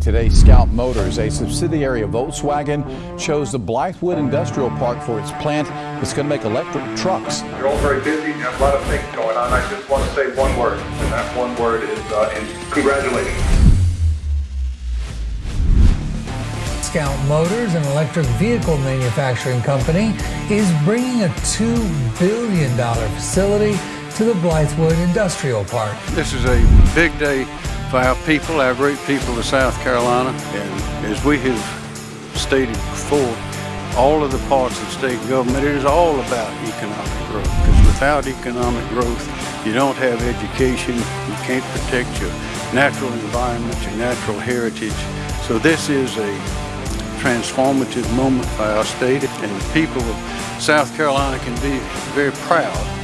Today, Scout Motors, a subsidiary of Volkswagen, chose the Blythewood Industrial Park for its plant that's going to make electric trucks. You're all very busy and have a lot of things going on. I just want to say one word, and that one word is uh, in congratulations. Scout Motors, an electric vehicle manufacturing company, is bringing a $2 billion facility to the Blythewood Industrial Park. This is a big day for our people, our great people of South Carolina. And as we have stated before, all of the parts of state government, it is all about economic growth. Because without economic growth, you don't have education, you can't protect your natural environment, your natural heritage. So this is a transformative moment for our state and the people of South Carolina can be very proud